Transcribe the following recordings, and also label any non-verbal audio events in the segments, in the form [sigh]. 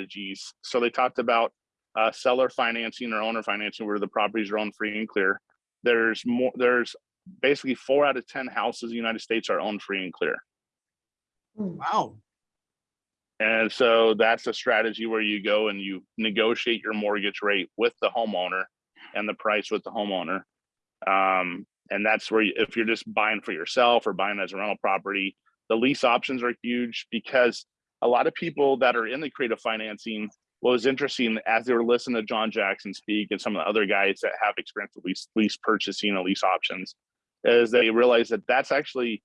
strategies. So they talked about uh, seller financing or owner financing where the properties are owned free and clear. There's more, there's basically four out of 10 houses in the United States are owned free and clear. Wow. And so that's a strategy where you go and you negotiate your mortgage rate with the homeowner and the price with the homeowner. Um, and that's where you, if you're just buying for yourself or buying as a rental property, the lease options are huge because a lot of people that are in the creative financing, what was interesting as they were listening to John Jackson speak and some of the other guys that have experience with lease, lease purchasing and lease options, is they realize that that's actually,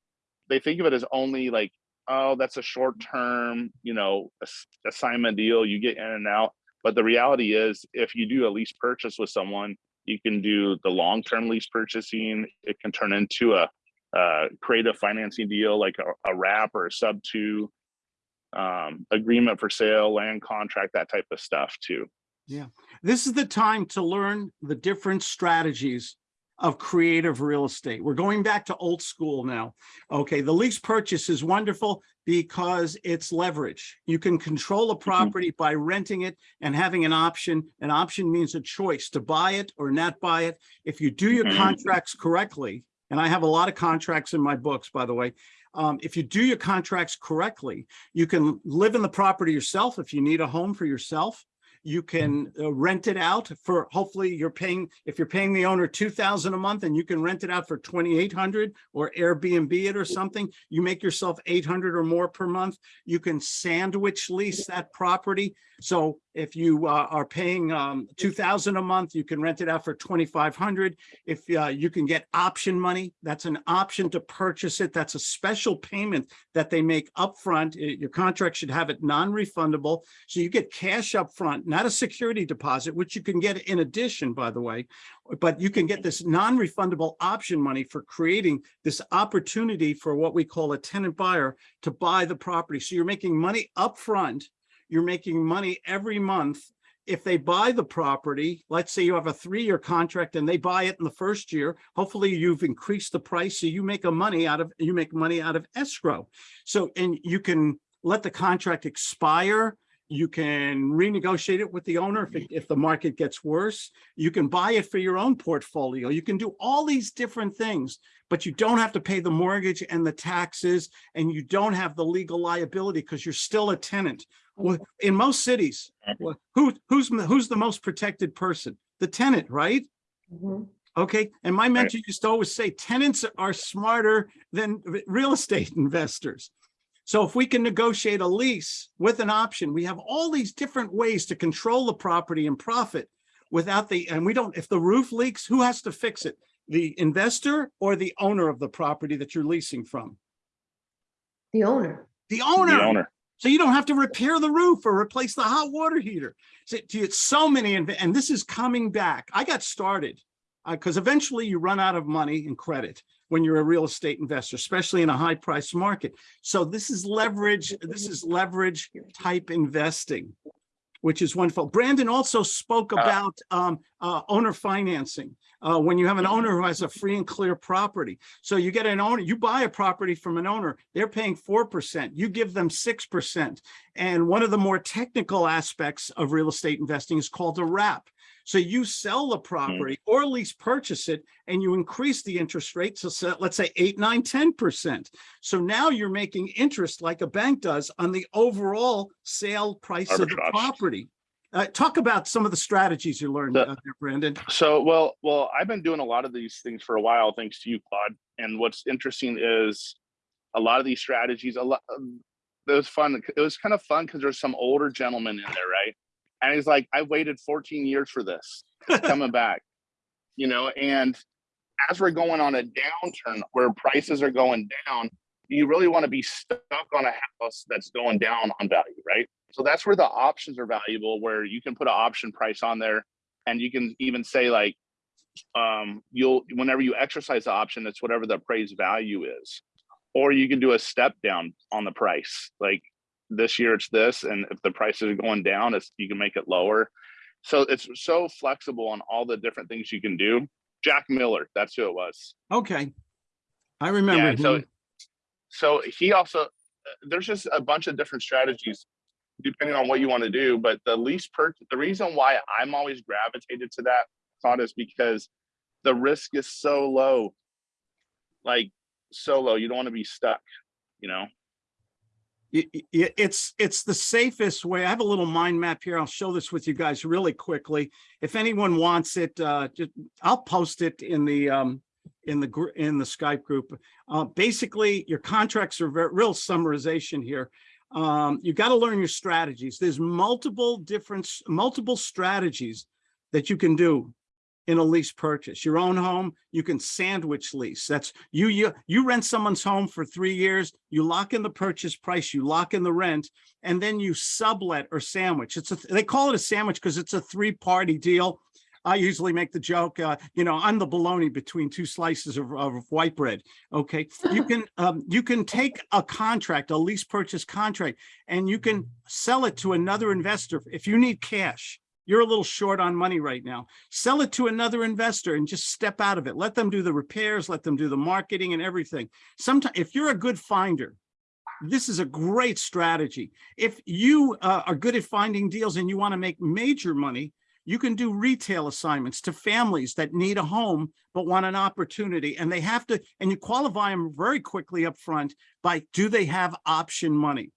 they think of it as only like oh, that's a short term, you know, assignment deal, you get in and out. But the reality is, if you do a lease purchase with someone, you can do the long term lease purchasing. It can turn into a, creative financing deal like a, a wrap or a sub two um, agreement for sale, land contract, that type of stuff too. Yeah, this is the time to learn the different strategies of creative real estate. We're going back to old school now. Okay, the lease purchase is wonderful because it's leverage. You can control a property by renting it and having an option. An option means a choice to buy it or not buy it. If you do your Mhm. contracts correctly, and I have a lot of contracts in my books, by the way, um, if you do your contracts correctly, you can live in the property yourself if you need a home for yourself. You can uh, rent it out for, hopefully you're paying, if you're paying the owner two thousand a month and you can rent it out for twenty-eight hundred or Airbnb it or something, you make yourself eight hundred or more per month. You can sandwich lease that property. So if you uh, are paying um, two thousand a month, you can rent it out for twenty-five hundred. If uh, you can get option money, that's an option to purchase it. That's a special payment that they make upfront. Uh, Your contract should have it non-refundable. So you get cash upfront, not a security deposit, which you can get in addition, by the way. But you can get this non-refundable option money for creating this opportunity for what we call a tenant buyer to buy the property. So you're making money upfront. You're making money every month. If they buy the property, let's say you have a three-year contract and they buy it in the first year, hopefully you've increased the price, so you make a money out of, you make money out of escrow. So, and you can let the contract expire. You can renegotiate it with the owner if, it- if the market gets worse. You can buy it for your own portfolio. You can do all these different things, but you don't have to pay the mortgage and the taxes, and you don't have the legal liability because you're still a tenant. Well, in most cities, well, who, who's, who's the most protected person? The tenant, right? Mhm. Okay, and my mentor used to always say tenants are smarter than real estate [laughs] investors. So if we can negotiate a lease with an option, we have all these different ways to control the property and profit without the, and we don't, if the roof leaks, who has to fix it? The investor or the owner of the property that you're leasing from? The owner. The owner. The owner. So you don't have to repair the roof or replace the hot water heater. So it's so many, and this is coming back. I got started uh, because eventually you run out of money and credit when you're a real estate investor, especially in a high price market. So this is leverage, this is leverage type investing, which is wonderful. Brandon also spoke Uh, about um, uh, owner financing. Uh, when you have an owner who has a free and clear property. So you get an owner, you buy a property from an owner, they're paying four percent, you give them six percent. And one of the more technical aspects of real estate investing is called a wrap. So you sell the property or at least purchase it and you increase the interest rate to let's say eight, nine, ten percent. So now you're making interest like a bank does on the overall sale price of the property. Uh, talk about some of the strategies you learned, The- uh, there, Brandon. So, well, well, I've been doing a lot of these things for a while, thanks to you, Claude. And what's interesting is a lot of these strategies, a lot, um, it was fun. It was kind of fun because there's some older gentlemen in there, right? And he's like, I waited 14 years for this [laughs] coming back, you know, and as we're going on a downturn where prices are going down, you really want to be stuck on a house that's going down on value, right? So that's where the options are valuable, where you can put an option price on there and you can even say like, um, you'll, whenever you exercise the option, it's whatever the appraised value is. Or you can do a step down on the price, like this year it's this, and if the prices are going down, it's, you can make it lower. So it's so flexible on all the different things you can do. Jack Miller, that's who it was. Okay. I remember. Yeah, so so he also there's just a bunch of different strategies. depending on what you want to do. But the lease per, the reason why I'm always gravitated to that thought is because the risk is so low. Like so low, you don't want to be stuck, you know? It's, it's the safest way. I have a little mind map here. I'll show this with you guys really quickly. If anyone wants it, uh, just, I'll post it in the, um, in the, in the Skype group. Uh, basically, your contracts are ver- real summarization here. Um, you got to learn your strategies. There's multiple different, multiple strategies that you can do in a lease purchase. Your own home, you can sandwich lease. That's you, you, you rent someone's home for three years, you lock in the purchase price, you lock in the rent, and then you sublet or sandwich. It's a, they call it a sandwich because it's a three-party deal. I usually make the joke, uh, you know, I'm the bologna between two slices of, of white bread. Okay, you [laughs] can, um, you can take a contract, a lease purchase contract, and you can sell it to another investor if you need cash. You're a little short on money right now. Sell it to another investor and just step out of it. Let them do the repairs, let them do the marketing and everything. Sometimes, if you're a good finder, this is a great strategy. If you uh, are good at finding deals and you want to make major money, you can do retail assignments to families that need a home but want an opportunity and they have to, and you qualify them very quickly up front by, do they have option money?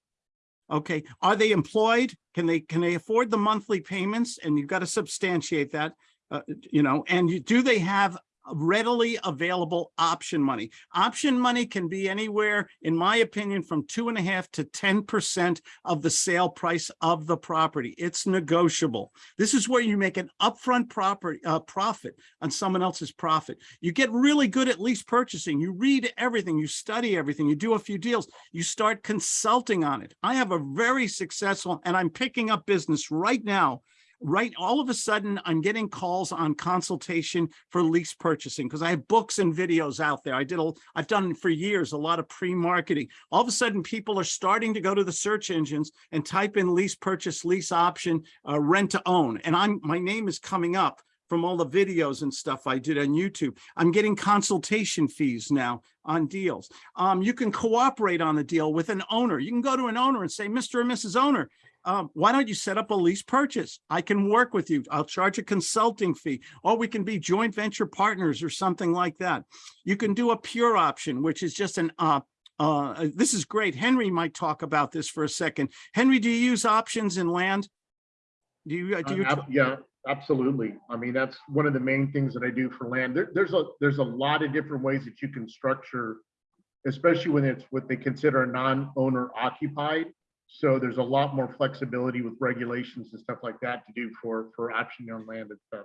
Okay, are they employed? Can they, can they afford the monthly payments? And you've got to substantiate that, uh, you know, and you, do they have readily available option money? Option money can be anywhere, in my opinion, from two and a half to ten percent of the sale price of the property. It's negotiable. This is where you make an upfront property, uh, profit on someone else's profit. You get really good at lease purchasing. You read everything, you study everything, you do a few deals, you start consulting on it. I have a very successful, and I'm picking up business right now right all of a sudden i'm getting calls on consultation for lease purchasing because i have books and videos out there i did a i've done for years a lot of pre-marketing all of a sudden people are starting to go to the search engines and type in lease purchase lease option uh, rent to own and i'm my name is coming up from all the videos and stuff I did on YouTube. I'm getting consultation fees now on deals. Um, you can cooperate on the deal with an owner. You can go to an owner and say, Mr. and Mrs. Owner, um, why don't you set up a lease purchase? I can work with you. I'll charge a consulting fee, or we can be joint venture partners or something like that. You can do a pure option, which is just an uh, uh, this is great. Henry might talk about this for a second. Henry, do you use options in land? Do you, uh, do you? Uh, Yeah, absolutely. I mean, that's one of the main things that I do for land. There, there's a, there's a lot of different ways that you can structure, especially when it's what they consider non-owner occupied. So there's a lot more flexibility with regulations and stuff like that to do for, for optioning on land and stuff.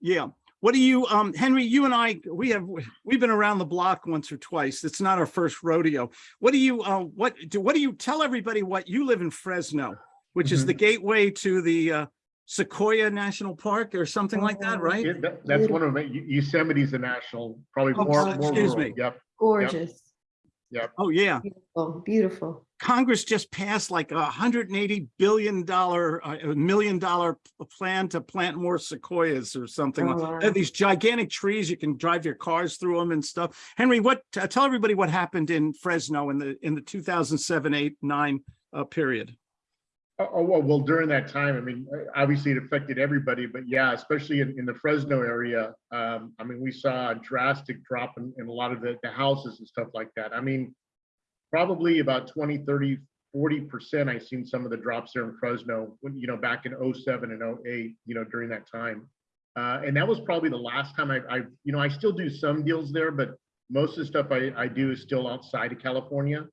Yeah. What do you, um, Henry, you and I, we have, we've been around the block once or twice. It's not our first rodeo. What do you, uh, what do, what do you tell everybody what you live in Fresno, which is Mhm. the gateway to the, uh, Sequoia National Park or something like that, right? Yeah, that- That's one of them. Yosemite's a national, probably Oh, more, more excuse rural. me. Yep. Gorgeous, Oh, yeah. beautiful, beautiful. Congress just passed like a hundred and eighty billion dollar, uh, a million dollar plan to plant more sequoias or something. Oh, wow. They're These gigantic trees, you can drive your cars through them and stuff. Henry, what, uh, tell everybody what happened in Fresno in the, in the two thousand seven, eight, nine, uh, period. Oh, oh, well, well, during that time, I mean, obviously it affected everybody, but yeah, especially in, in the Fresno area. Um, I mean, we saw a drastic drop in, in a lot of the, the houses and stuff like that. I mean, probably about 20, 30, 40%, I seen some of the drops there in Fresno, when, you know, back in 07 and 08, you know, during that time. Uh, and that was probably the last time I, I, you know, I still do some deals there, but most of the stuff I, I do is still outside of California.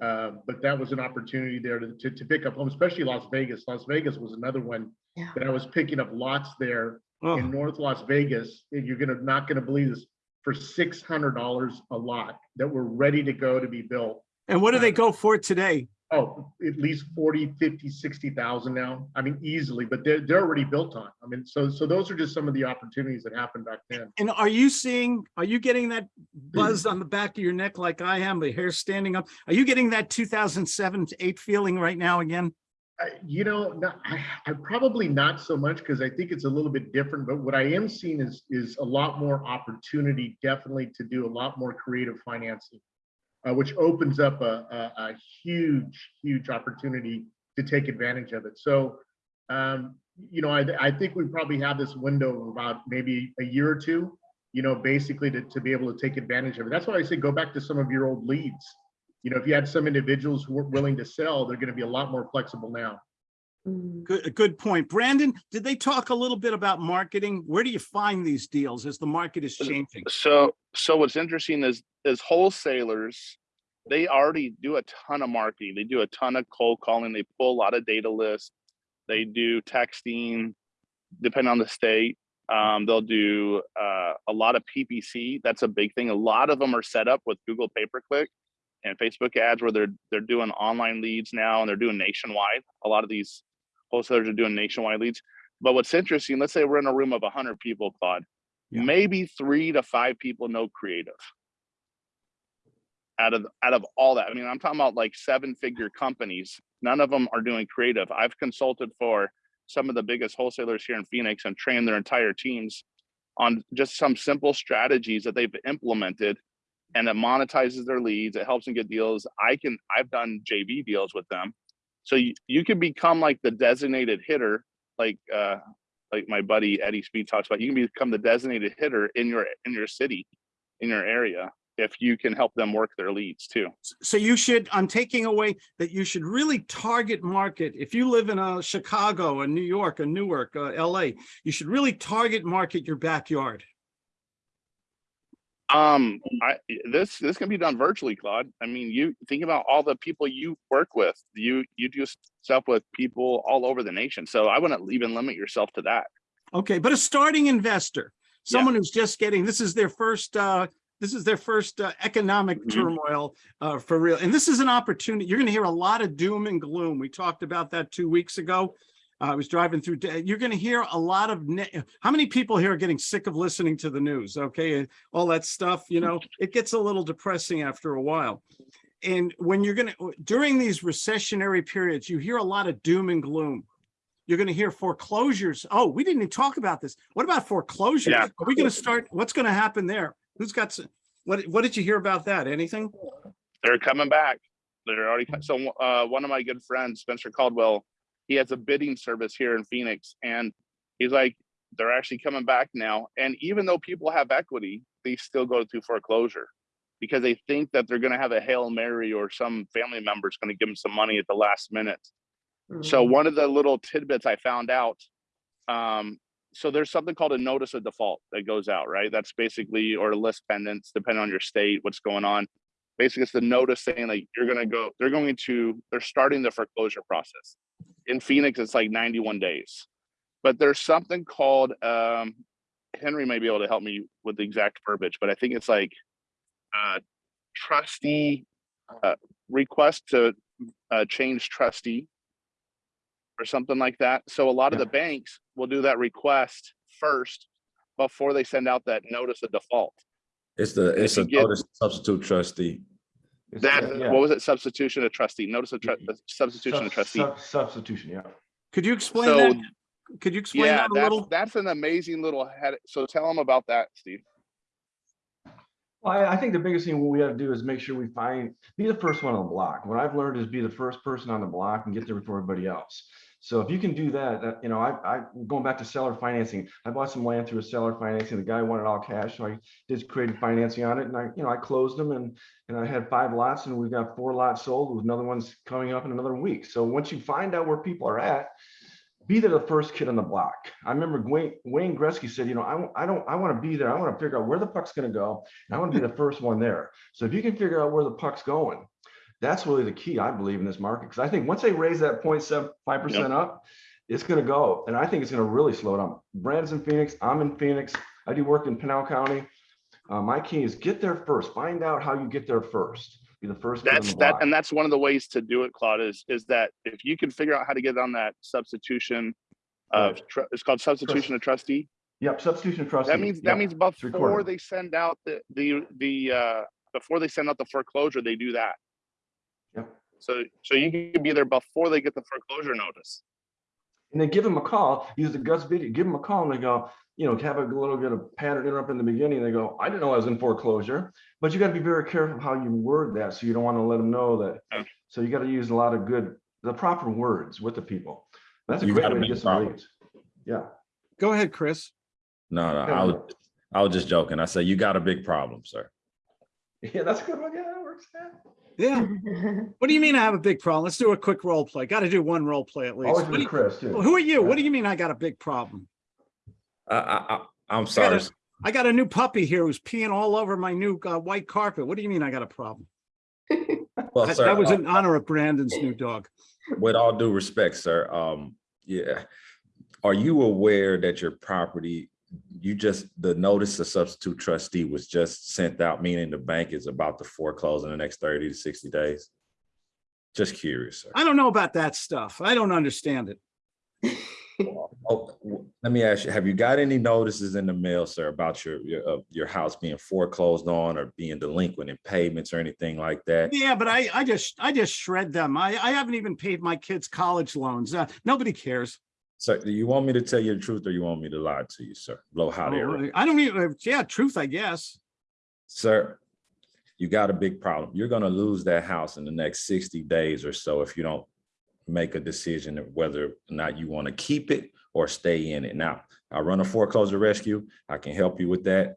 Uh, but that was an opportunity there to, to, to pick up homes, especially Las Vegas. Las Vegas was another one Yeah. that I was picking up lots there Oh, in North Las Vegas. and You're gonna, not gonna believe this, for six hundred dollars a lot that were ready to go to be built. and what do they go for today? Oh, at least 40, 50, 60,000 now. I mean, easily, but they're, they're already built on. I mean, so, so those are just some of the opportunities that happened back then. And are you seeing, are you getting that buzz mm. on the back of your neck like I am, the hair standing up? Are you getting that two thousand seven to eight feeling right now again? I- You know, no, I, I probably not so much because I think it's a little bit different, but what I am seeing is, is a lot more opportunity definitely to do a lot more creative financing, uh, which opens up a, a, a huge, huge opportunity to take advantage of it. So, um, you know, I, I think we probably have this window of about maybe a year or two, you know, basically to, to be able to take advantage of it. That's why I say go back to some of your old leads. You know, if you had some individuals who were willing to sell, they're going to be a lot more flexible now. Mm. Good, a good point. Brandon, did they talk a little bit about marketing? Where do you find these deals as the market is changing? So, so what's interesting is, is wholesalers, they already do a ton of marketing. They do a ton of cold calling. They pull a lot of data lists. They do texting, depending on the state. Um, they'll do uh, a lot of PPC. That's a big thing. A lot of them are set up with Google pay-per-click and Facebook ads where they're they're doing online leads now and they're doing nationwide. A lot of these wholesalers are doing nationwide leads. But what's interesting, let's say we're in a room of 100 people, Claude. Yeah. Maybe three to five people know creative. Out of out of all that, I mean, I'm talking about like seven-figure companies. None of them are doing creative. I've consulted for some of the biggest wholesalers here in Phoenix and trained their entire teams on just some simple strategies that they've implemented and it monetizes their leads. It helps them get deals. I can, I've done JV deals with them. So you, you can become like the designated hitter, like, uh, like my buddy Eddie Speed talks about, you can become the designated hitter in your, in your city, in your area, if you can help them work their leads too. So you should, I'm taking away that you should really target market. If you live in a Chicago, a New York, a Newark, uh, LA, you should really target market your backyard. Um, I, this, this can be done virtually, Claude. I mean, you think about all the people you work with, you, you do stuff with people all over the nation. So I wouldn't even limit yourself to that. Okay, but a starting investor, Yeah. someone who's just getting, this is their first, uh, this is their first uh, economic Mhm. turmoil uh, for real. And this is an opportunity. You're going to hear a lot of doom and gloom. We talked about that two weeks ago. I was driving through, you're going to hear a lot of, how many people here are getting sick of listening to the news? Okay, all that stuff, you know, [laughs] it gets a little depressing after a while. And when you're going to, during these recessionary periods, you hear a lot of doom and gloom. You're going to hear foreclosures. Oh, we didn't even talk about this. What about foreclosures? Yeah. Are we going to start? What's going to happen there? Who's got, some- what, what did you hear about that? Anything? They're coming back. They're already, so, uh, one of my good friends, Spencer Caldwell, he has a bidding service here in Phoenix and he's like, they're actually coming back now. And even though people have equity, they still go through foreclosure because they think that they're gonna have a Hail Mary or some family member's gonna give them some money at the last minute. So Mm. one of the little tidbits I found out, um, so there's something called a notice of default that goes out, right? That's basically, or a lis pendens, depending on your state, what's going on. Basically, it's the notice saying like, you're gonna go, they're going to, they're starting the foreclosure process. In Phoenix, it's like 91 days. But there's something called, um, Henry may be able to help me with the exact verbiage, but I think it's like, uh, trustee, uh, request to, uh, change trustee or something like that. So a lot of the banks will do that request first before they send out that notice of default. It's the, it's a get- notice substitute trustee. It's That, yeah. what was it? Substitution of trustee, notice of tru- Y- uh, substitution of trustee. sub- Substitution, yeah. Could you explain So, that? Could you explain yeah, that a that's, little? that's an amazing little head. So tell them about that, Steve. Well, I, think the biggest thing we have to do is make sure we find, be the first one on the block. What I've learned is be the first person on the block and get there before everybody else. So if you can do that, that, you know, I, I, going back to seller financing, I bought some land through a seller financing. The guy wanted all cash, so I did creative financing on it and I, you know, I closed them and, and I had five lots and we've got four lots sold with another one's coming up in another week. So once you find out where people are at, be there the first kid on the block. I remember Wayne, Wayne Gretzky said, you know, I, I don't, I want to be there. I want to figure out where the puck's going to go. And I want to be the first one there. So if you can figure out where the puck's going, that's really the key, I believe, in this market. Because I think once they raise that 0.75 percent up, it's going to go. And I think it's going to really slow down. Brandon's in Phoenix. I'm in Phoenix. I do work in Pinal County. Uh, my key is get there first. Find out how you get there first. Be the first. That's that, block. and that's one of the ways to do it, Claude, is, is that if you can figure out how to get on that substitution of, Right. tru- it's called substitution of trustee. Yep, substitution of trustee. That means, that means before they send out the, the, the, uh, before they send out the foreclosure, they do that. Yep. So, so you can be there before they get the foreclosure notice. And then give them a call, use the Gus video, give them a call and they go, you know, have a little bit of pattern interrupt in the beginning. They go, I didn't know I was in foreclosure, but you got to be very careful how you word that. So you don't want to let them know Yeah. that. So you got to use a lot of good the proper words with the people. That's a You great got way to big get some leads. Yeah. Go ahead, Chris. No, no, I was, I was just joking. I said, you got a big problem, sir. [laughs] Yeah, that's a good one. Yeah, that works. yeah. Yeah. [laughs] What do you mean I have a big problem? Let's do a quick role play. Got to do one role play at least. Always with Chris too. Who are you? What do you mean I got a big problem? I, I, I, I'm I sorry. got, a, I got a new puppy here who's peeing all over my new uh, white carpet. What do you mean I got a problem? [laughs] Well, That, sir, that was uh, in honor of Brandon's new dog. with all due respect, sir, um, yeah. Are you aware that your property, you just, the notice of substitute trustee was just sent out, meaning the bank is about to foreclose in the next thirty to sixty days? Just curious, sir. I don't know about that stuff. I don't understand it. Oh, let me ask you, have you got any notices in the mail, sir, about your, your, uh, your house being foreclosed on or being delinquent in payments or anything like that? Yeah, but I, I just, I just shred them. I, I haven't even paid my kids' college loans. Uh, nobody cares. Sir, do you want me to tell you the truth or you want me to lie to you, sir? Blow hot air. I don't even, yeah, truth, I guess. Sir, you got a big problem. You're gonna lose that house in the next sixty days or so if you don't make a decision of whether or not you want to keep it or stay in it. Now, I run a foreclosure rescue. I can help you with that.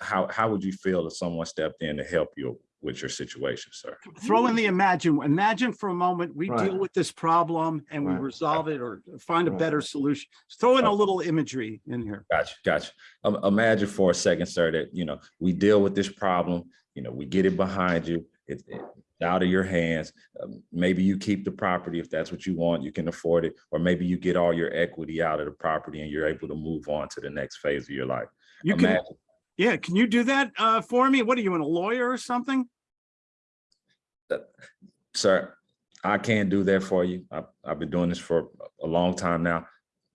How, how would you feel if someone stepped in to help you with your situation, sir? Throw in the imagine, imagine for a moment, we deal with this problem and we resolve it or find a Right. better solution. Throw in a Oh. little imagery in here. Gotcha, gotcha. Um, imagine for a second, sir, that, you know, we deal with this problem, you know, we get it behind you, it's it's out of your hands. Um, Maybe you keep the property if that's what you want, you can afford it, or maybe you get all your equity out of the property and you're able to move on to the next phase of your life. You can, yeah, can you do that uh, for me? What are you, a lawyer or something? Sir, I can't do that for you. I've, I've been doing this for a long time now.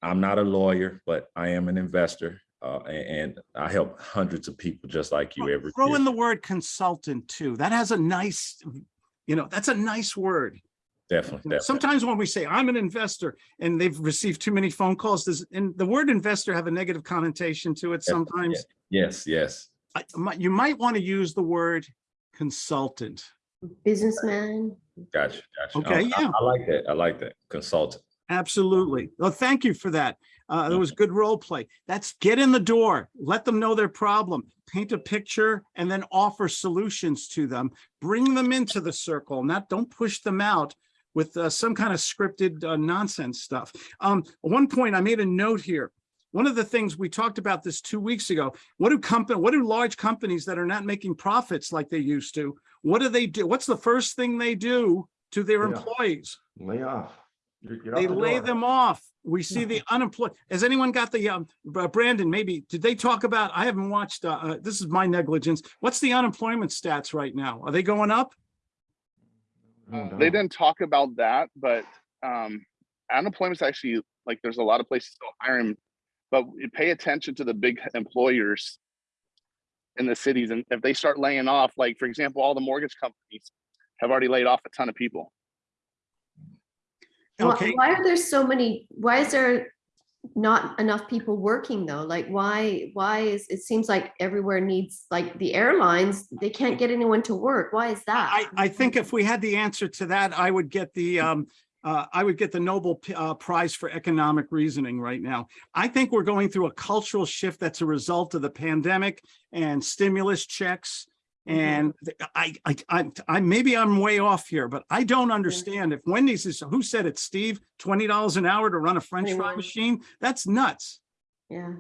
I'm not a lawyer, but I am an investor, uh, a- and I help hundreds of people just like you every Throw year. in the word consultant too. That has a nice, you know, that's a nice word. Definitely, definitely. Sometimes when we say I'm an investor and they've received too many phone calls, does, and the word investor have a negative connotation to it sometimes? Yes, yes. I- mi- You might want to use the word consultant. Businessman. Gotcha, gotcha. Okay, I- I- yeah. I like that. I like that. Consultant. Absolutely. Well, thank you for that. Uh, that was good role play. That's get in the door, let them know their problem, paint a picture and then offer solutions to them. Bring them into the circle, not don't push them out with uh, some kind of scripted uh, nonsense stuff. Um, one point I made a note here. One of the things we talked about this two weeks ago, what do company, what do large companies that are not making profits like they used to, what do they do? What's the first thing they do to their Yeah. employees? Lay off. You're- you're out They the lay door. them off. We see the [laughs] unemployed. Has anyone got the, um, Br- Brandon, maybe, did they talk about, I haven't watched, uh, uh, this is my negligence. What's the unemployment stats right now? Are they going up? No. They didn't talk about that, but um, unemployment's actually like there's a lot of places still hiring, but you pay attention to the big employers in the cities, and if they start laying off, like for example, all the mortgage companies have already laid off a ton of people. Why- Okay, Why are there so many, why is there not enough people working though? Like why, why is, it seems like everywhere needs, like the airlines, they can't get anyone to work. Why is that? I, I think if we had the answer to that, I would get the, um, uh, I would get the Nobel uh, Prize for Economic Reasoning right now. I think we're going through a cultural shift that's a result of the pandemic and stimulus checks. Mhm. And I, I, I, I, maybe I'm way off here, but I don't understand if Wendy's is, who said it, Steve? Twenty dollars an hour to run a french fry machine? That's nuts. Yeah,